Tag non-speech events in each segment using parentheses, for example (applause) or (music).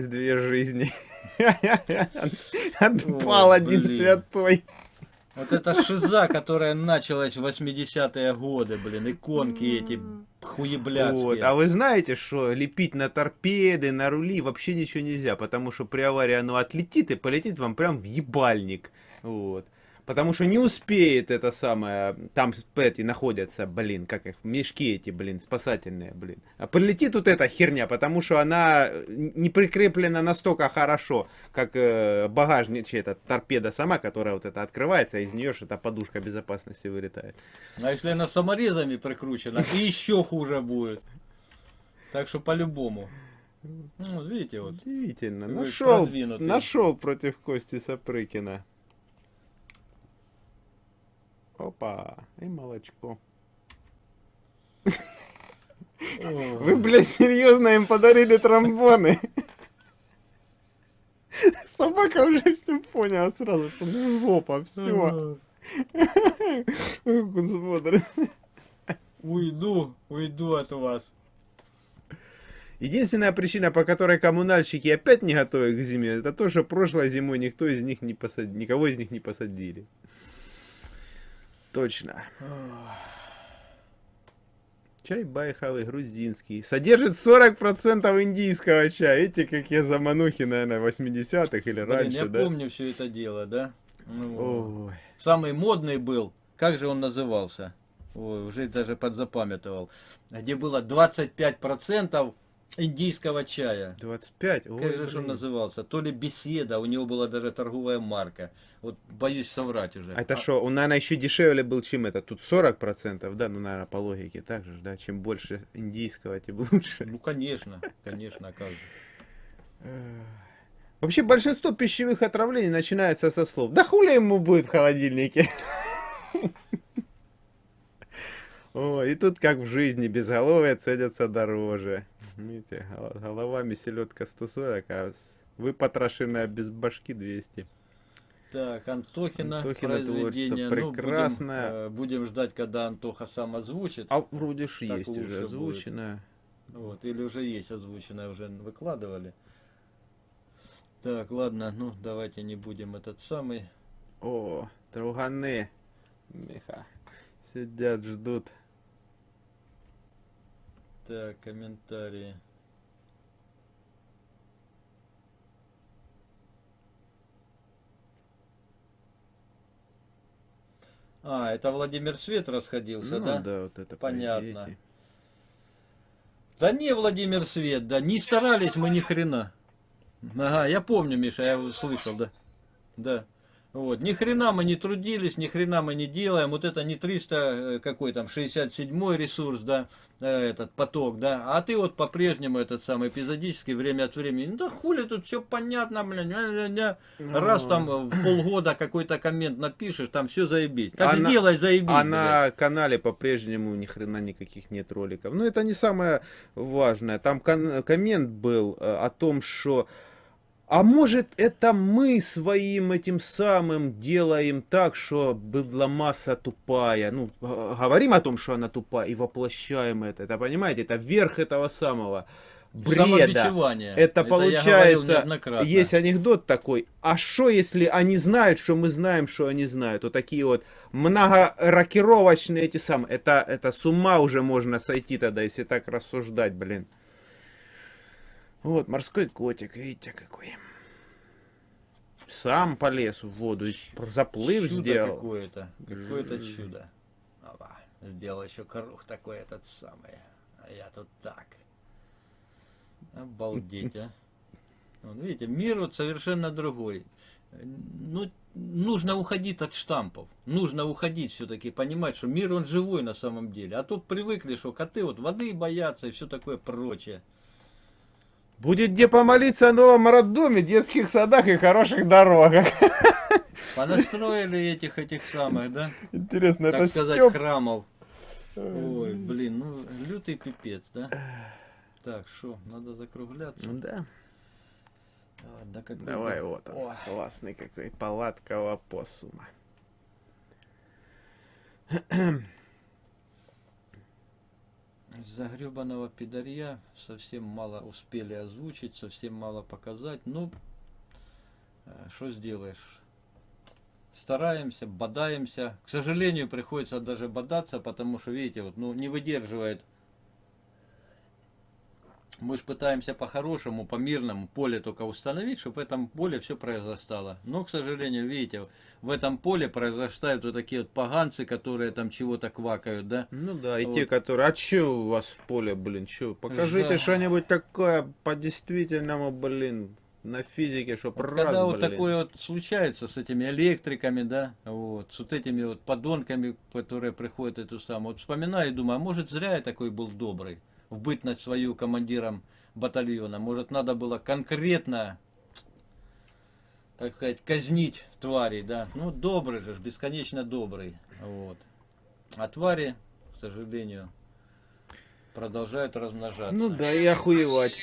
осталось две жизни. (laughs) Отпал один святой. Вот эта шиза, которая началась в 80-е годы, блин, иконки эти хуеблядские. Вот. А вы знаете, что лепить на торпеды, на рули вообще ничего нельзя, потому что при аварии оно отлетит и полетит вам прям в ебальник. Вот. Потому что не успеет это самое, там эти находятся, блин, как их, мешки эти, блин, спасательные, блин. А прилетит тут эта херня, потому что она не прикреплена настолько хорошо, как э, багажник, эта торпеда сама, которая вот это открывается, а из нее эта подушка безопасности вылетает. А если она саморезами прикручена, и еще хуже будет. Так что по-любому. Ну, видите, вот. Удивительно. Нашел, нашел против Кости Сапрыкина. Опа, и молочко. Вы, блядь, серьезно им подарили тромбоны? Собака уже все поняла сразу, что ну жопа, все. Уйду, уйду от вас. Единственная причина, по которой коммунальщики опять не готовы к зиме, это то, что прошлой зимой никто из них не посадил, никого из них не посадили. Точно. Чай байховый, грузинский. Содержит 40% индийского чая. Видите, какие заманухи, наверное, 80-х или Блин, раньше, я да? помню все это дело, да? Ну, Ой. Самый модный был, как же он назывался? Ой, уже даже подзапамятовал. Где было 25% индийского чая. 25? Ой, как же блин. он назывался? То ли беседа, у него была даже торговая марка. Вот боюсь соврать уже. А это что, а... он, наверное, еще дешевле был, чем это? Тут 40%, да? Ну, наверное, по логике так же, да? Чем больше индийского, тем лучше. Ну, конечно, конечно, как же. Вообще, большинство пищевых отравлений начинается со слов. Да хули ему будет в холодильнике? (laughs) О, и тут как в жизни, безголовые ценятся дороже. Видите, головами селедка 140, а вы потрошенная без башки 200. Так, Антохина, Антохина произведение. прекрасное. Ну, будем, будем ждать, когда Антоха сам озвучит. А вроде ж есть уже озвученное. Вот, или уже есть озвученное, уже выкладывали. Так, ладно, ну давайте не будем этот самый. О, друганы. Миха. Сидят, ждут. Так, комментарии. А, это Владимир Свет расходился, ну, да? да, вот это Понятно. Поедете. Да не, Владимир Свет, да, не старались мы ни хрена. Ага, я помню, Миша, я слышал, да. Да. Вот, ни хрена мы не трудились, ни хрена мы не делаем. Вот это не 300, э, какой там, 67 ресурс, да, э, этот поток, да. А ты вот по-прежнему этот самый эпизодический, время от времени, ну да хули тут все понятно, блин, раз там в полгода какой-то коммент напишешь, там все заебись. Так а сделай, заебись. А на канале по-прежнему ни хрена никаких нет роликов. Ну это не самое важное. Там коммент был э, о том, что а может это мы своим этим самым делаем так, что была масса тупая. Ну, говорим о том, что она тупая и воплощаем это. Это, понимаете, это верх этого самого бреда. Это, это получается, есть анекдот такой, а что если они знают, что мы знаем, что они знают? Вот такие вот многорокировочные эти самые, это, это с ума уже можно сойти тогда, если так рассуждать, блин. Вот, морской котик, видите какой. Сам полез в воду, заплыв чудо сделал. какое-то, какое-то чудо. Опа, сделал еще круг такой этот самый. А я тут так. Обалдеть, а. Вот, видите, мир вот совершенно другой. Ну, нужно уходить от штампов. Нужно уходить все-таки, понимать, что мир он живой на самом деле. А тут привыкли, что коты вот воды боятся и все такое прочее. Будет где помолиться о новом роддоме, детских садах и хороших дорогах. (laughs) Понастроили этих этих самых, да? Интересно, так это сказать, Степ... храмов. Ой, блин, ну лютый пипец, да? Так, что, надо закругляться? Ну да. да какой Давай, вот он, О. классный какой, палатка опоссума. (clears throat) (clears throat) загребаного пидарья совсем мало успели озвучить, совсем мало показать. Ну, что сделаешь? Стараемся, бодаемся. К сожалению, приходится даже бодаться, потому что, видите, вот, ну, не выдерживает. Мы же пытаемся по-хорошему, по-мирному поле только установить, чтобы в этом поле все произрастало. Но, к сожалению, видите, в этом поле произрастают вот такие вот поганцы, которые там чего-то квакают, да? Ну да, и Вот. те, которые, а че у вас в поле, блин, че? Покажите Да. что-нибудь такое по-действительному, блин, на физике, чтоб Вот раз, когда вот блин. такое вот случается с этими электриками, да, вот, с вот этими вот подонками, которые приходят эту самую, вот вспоминаю и думаю, а может зря я такой был добрый, в бытность свою командиром батальона, может надо было конкретно, так сказать, казнить тварей, да, ну добрый же, бесконечно добрый, вот, а твари, к сожалению, продолжают размножаться. Ну да, и охуевать.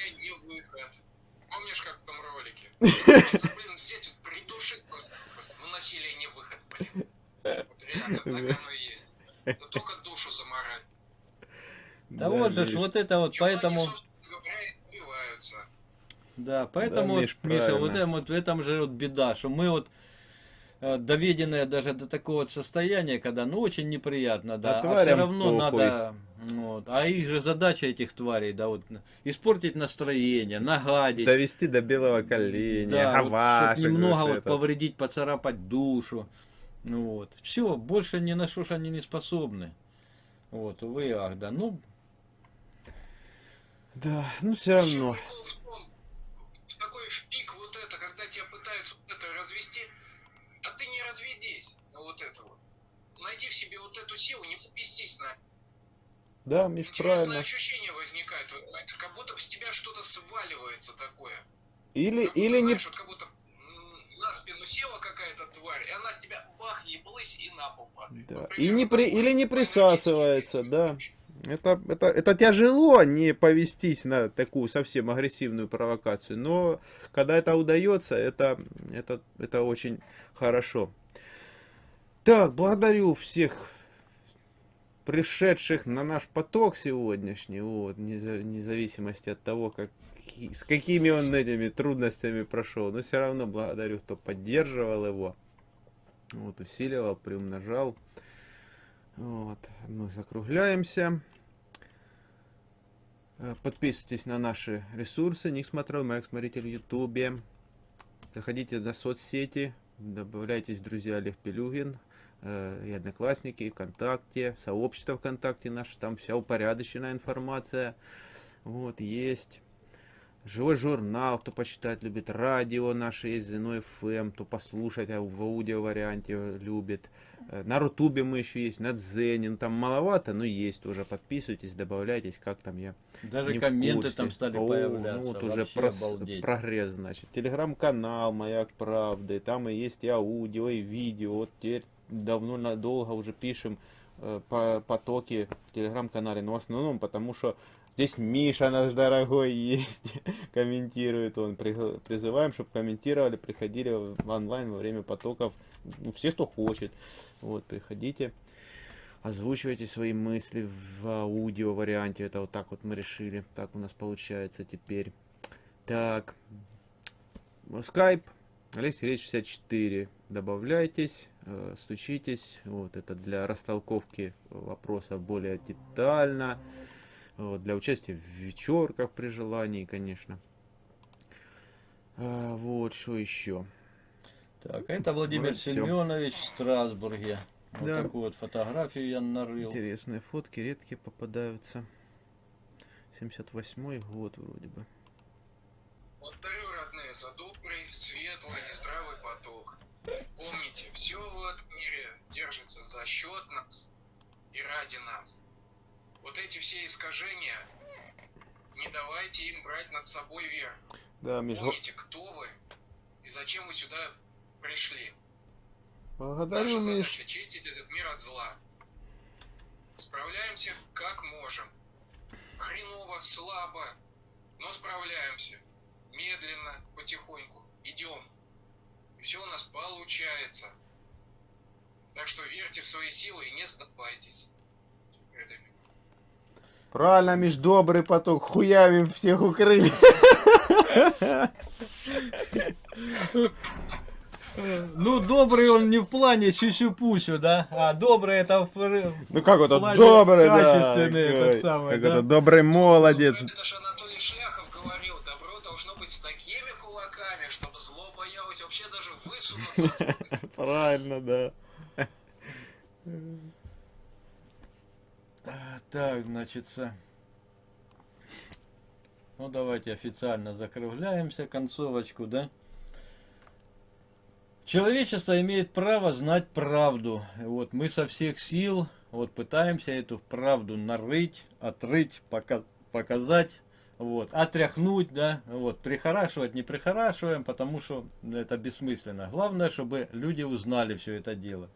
Помнишь, как в том ролике? Хочется, (laughs) блин, взять вот придушить просто. просто. Ну, насилие не выход, блин. Вот реально, так оно и есть. Да только душу заморать. Да, вот же, вот это вот, поэтому... Да, поэтому, Миш, вот, Миша, вот, правильно. этом, вот в этом же вот беда, что мы вот э, доведенные даже до такого вот состояния, когда ну очень неприятно, да, А а, все равно похуй. надо, вот, а их же задача этих тварей, да, вот испортить настроение, нагадить, Довести до белого коленя, да, вот, гавашек, чтоб немного вот вот это. повредить, поцарапать душу, ну вот, все, больше ни на что ж они не способны, вот, увы и ах, да, ну, Да, ну все равно. Том, в такой в пик вот это, когда тебя пытаются вот это развести, а ты не разведись на вот это вот. Найди в себе вот эту силу, не попестись на Да, Миш, Интересное правильно. ощущение возникает, как будто с тебя что-то сваливается такое. Или, Как будто, или не... знаешь, вот как будто на спину села какая-то тварь, и она с тебя бах, еблась и на пол падает. Да. Вот И не при- или не присасывается, да. происходит. Это, это, это тяжело не повестись на такую совсем агрессивную провокацию, но когда это удается, это, это, это очень хорошо. Так, благодарю всех пришедших на наш поток сегодняшний, вот, вне зависимости от того, как, с какими он этими трудностями прошел, но все равно благодарю, кто поддерживал его, вот, усиливал, приумножал. Вот, мы закругляемся. Э, Подписывайтесь на наши ресурсы. Ник смотрел, Майк смотритель в Ютубе. Заходите на соцсети, добавляйтесь друзья Олег Пелюгин, э, и Одноклассники, и ВКонтакте, сообщество ВКонтакте наше, там вся упорядоченная информация. Вот, есть. Живой журнал, кто почитать любит, радио наше есть, Зино ФМ, кто послушать а в аудио варианте любит. Э, На Рутубе мы еще есть, на Дзене, ну, там маловато, но есть тоже. Подписывайтесь, добавляйтесь, как там я даже не комменты там стали О, появляться, Ну, вот уже прос- прогресс, значит. Телеграм-канал Маяк Правды, там и есть и аудио, и видео. Вот теперь давно надолго уже пишем э, по потоки в телеграм-канале, но в основном потому что здесь Миша наш дорогой есть, (laughs) комментирует он. Призываем, чтобы комментировали, приходили в онлайн во время потоков. Ну, все, кто хочет. Вот, приходите. Озвучивайте свои мысли в аудио варианте. Это вот так вот мы решили. Так у нас получается теперь. Так. Скайп. Олег Сергеевич 64. Добавляйтесь, э, стучитесь. Вот это для растолковки вопросов более детально. Вот, для участия в вечерках при желании, конечно. А, вот, что еще? Так, а это Владимир всё. Семенович в Страсбурге. Вот Да. такую вот фотографию я нарыл. Интересные фотки, редкие попадаются. 78 год вроде бы. Благодарю, родные, за добрый, светлый, нездравый поток. Помните, все в этом мире держится за счет нас и ради нас. Вот эти все искажения, не давайте им брать над собой верх. Да, Миш, Помните, кто вы и зачем вы сюда пришли. благодарю, Наша Миш. задача чистить этот мир от зла. Справляемся как можем. Хреново, слабо, но справляемся. Медленно, потихоньку. Идем. И все у нас получается. Так что верьте в свои силы и не сдавайтесь. этим. Правильно, Миш, добрый поток, хуявим всех укрыли. Ну, добрый он не в плане сюсю-пусю, да? А добрый это в... Ну как это, добрый, да. качественный, как самое, Как да? это, добрый молодец. Это же Анатолий Шляхов говорил, добро должно быть с такими кулаками, чтобы зло боялось вообще даже высунуться. (laughs) Правильно, да. Так, значит, ну давайте официально закругляемся, концовочку, да? Человечество имеет право знать правду. Вот мы со всех сил вот пытаемся эту правду нарыть, отрыть, пока, показать, вот, отряхнуть, да, вот, прихорашивать не прихорашиваем, потому что это бессмысленно. Главное, чтобы люди узнали все это дело.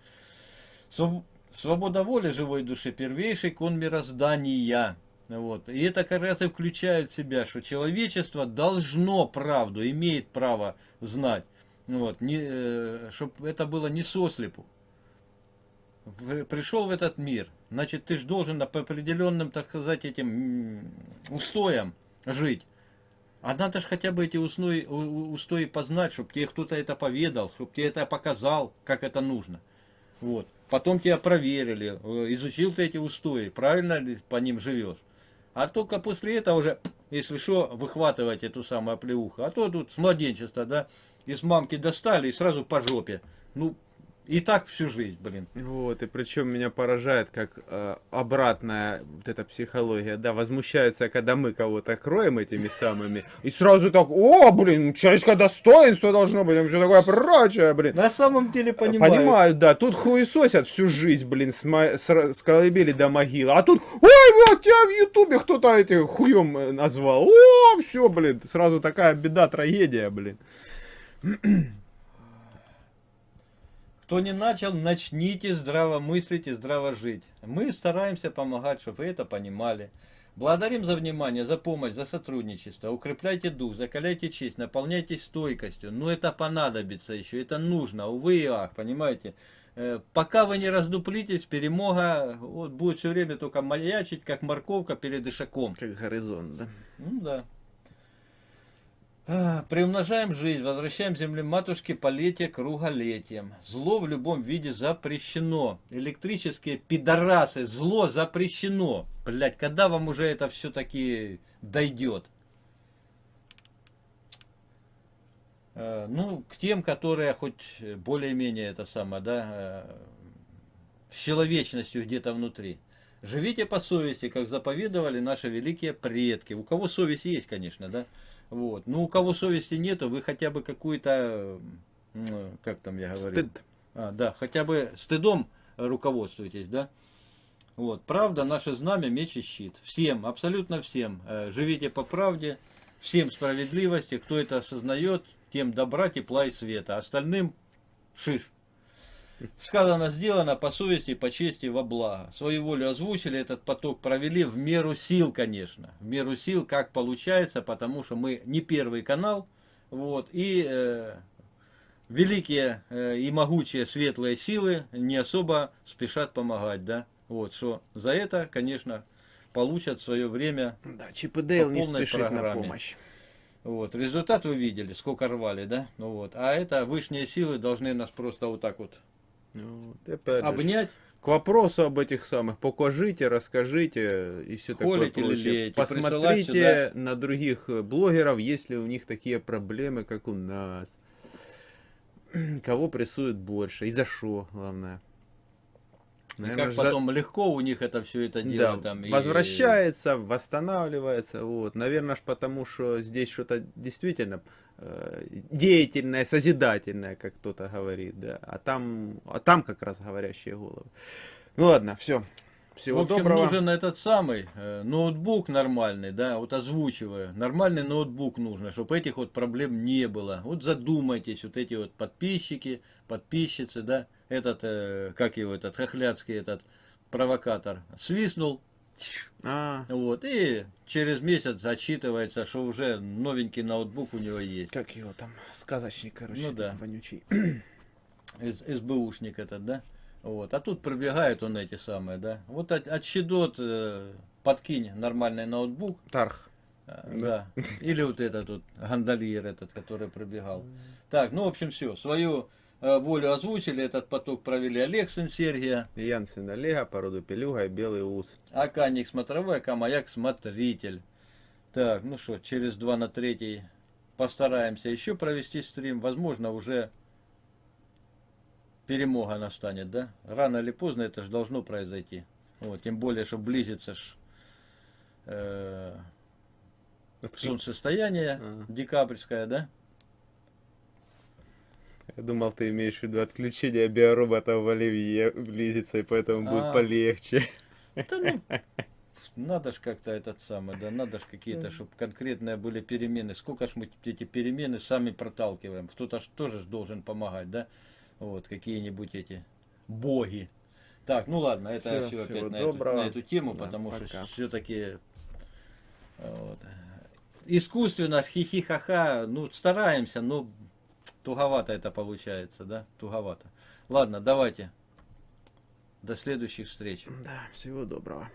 Свобода воли живой души первейший кон мироздания. Вот. И это как раз и включает в себя, что человечество должно правду, имеет право знать. Вот. Не, чтобы это было не сослепу. Пришел в этот мир, значит, ты же должен по определенным, так сказать, этим устоям жить. А надо же хотя бы эти устои, устои познать, чтобы тебе кто-то это поведал, чтобы тебе это показал, как это нужно. Вот. Потом тебя проверили, э, изучил ты эти устои, правильно ли по ним живешь. А только после этого уже, если что, выхватывать эту самую оплеуху. А то тут с младенчества, да, из мамки достали и сразу по жопе. Ну, и так всю жизнь, блин. Вот, и причем меня поражает, как э, обратная вот эта психология, да, возмущается, когда мы кого-то кроем этими самыми, и сразу так, о, блин, человеческое достоинство должно быть, все такое прочее, блин. На самом деле понимаю. Понимают, да, тут хуесосят всю жизнь, блин, с, мо- с, с колыбели до могилы, а тут, ой, вот тебя в ютубе кто-то этим хуем э, назвал, о, все, блин, сразу такая беда, трагедия, блин. Кто не начал, начните здраво мыслить и здраво жить. Мы стараемся помогать, чтобы вы это понимали. Благодарим за внимание, за помощь, за сотрудничество. Укрепляйте дух, закаляйте честь, наполняйтесь стойкостью. Но это понадобится еще, это нужно, увы и ах, понимаете. Э, Пока вы не раздуплитесь, перемога вот, будет все время только маячить, как морковка перед ишаком. Как горизонт, да. Ну да. Приумножаем жизнь, возвращаем земле матушке полетие круголетием. Зло в любом виде запрещено. Электрические пидорасы, зло запрещено. Блять, когда вам уже это все-таки дойдет? Э, Ну, к тем, которые хоть более-менее это самое, да, э, с человечностью где-то внутри. Живите по совести, как заповедовали наши великие предки. У кого совесть есть, конечно, да? Вот. Ну, у кого совести нету, вы хотя бы какую-то, м, как там я говорю, Стыд. а, да, хотя бы стыдом руководствуйтесь, да? Вот, правда, наше знамя, меч и щит. Всем, абсолютно всем. э, Живите по правде, всем справедливости. Кто это осознает, тем добра, тепла и света. Остальным шиш. Сказано, сделано по совести, по чести, во благо. Свою волю озвучили, этот поток провели в меру сил, конечно. В меру сил, как получается, потому что мы не первый канал. Вот, и э, великие э, и могучие светлые силы не особо спешат помогать, да. Вот, что за это, конечно, получат свое время Да, Чип и Дейл не полной спешит на программе. помощь. вот, результат вы видели, сколько рвали, да? Ну вот. А это высшие силы должны нас просто вот так вот Ну, вот, опять же, обнять. К вопросу об этих самых, покажите, расскажите и все такое Холите, прочее. лелеете, Посмотрите на других э, блогеров, есть ли у них такие проблемы, как у нас. (clears throat) Кого прессуют больше и за что, главное. И Наверное, как за- потом легко у них это все это дело да, там. и- возвращается, восстанавливается, вот. Наверное, ж потому что здесь что-то действительно э, деятельное, созидательное, как кто-то говорит, да. А там, а там как раз говорящие головы. Ну ладно, все. Всего В общем, доброго. нужен этот самый э, ноутбук нормальный, да, вот озвучиваю. Нормальный ноутбук нужно, чтобы этих вот проблем не было. Вот задумайтесь, вот эти вот подписчики, подписчицы, да, этот, э, как его, этот хохляцкий этот провокатор свистнул, А, вот, и через месяц отчитывается, что уже новенький ноутбук у него есть. как его там, сказочник, короче, Ну да. вонючий. С- СБУшник этот, да? Вот. А тут пробегают он эти самые, да. Вот от, от щедот э, подкинь нормальный ноутбук, Тарх. э, Да. да. Или вот этот вот гондольер этот, который пробегал. (laughs) Так, ну, в общем, все. Свою волю озвучили, этот поток провели Олег сын Сергия, Янсен Олега, породу Пелюга и Белый Ус. АК Ник смотровой, АК Маяк смотритель. Так, ну что, через 2 на 3 постараемся еще провести стрим. Возможно, уже перемога настанет, да? Рано или поздно это же должно произойти. Вот, тем более, что близится ж, э, солнцестояние А. декабрьское, да? Я думал, ты имеешь в виду отключение биоробота в Оливье близится, и поэтому будет А. полегче. Да ну, надо ж как-то этот самый, да, надо ж какие-то, чтобы конкретные были перемены. Сколько ж мы эти перемены сами проталкиваем. Кто-то ж тоже ж должен помогать, да? Вот, какие-нибудь эти боги. Так, ну ладно, это все всего опять на эту, на эту тему, Да, потому пока. что все-таки вот, искусственно, хихихаха, ну, стараемся, но туговато это получается, да? Туговато. Ладно, давайте. До следующих встреч. Да, всего доброго.